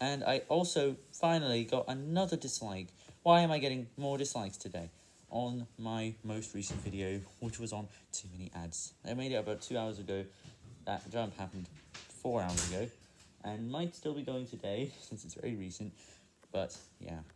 And I also finally got another dislike. Why am I getting more dislikes today? On my most recent video, which was on too many ads. I made it about two hours ago. That jump happened four hours ago. And might still be going today, since it's very recent. But, yeah.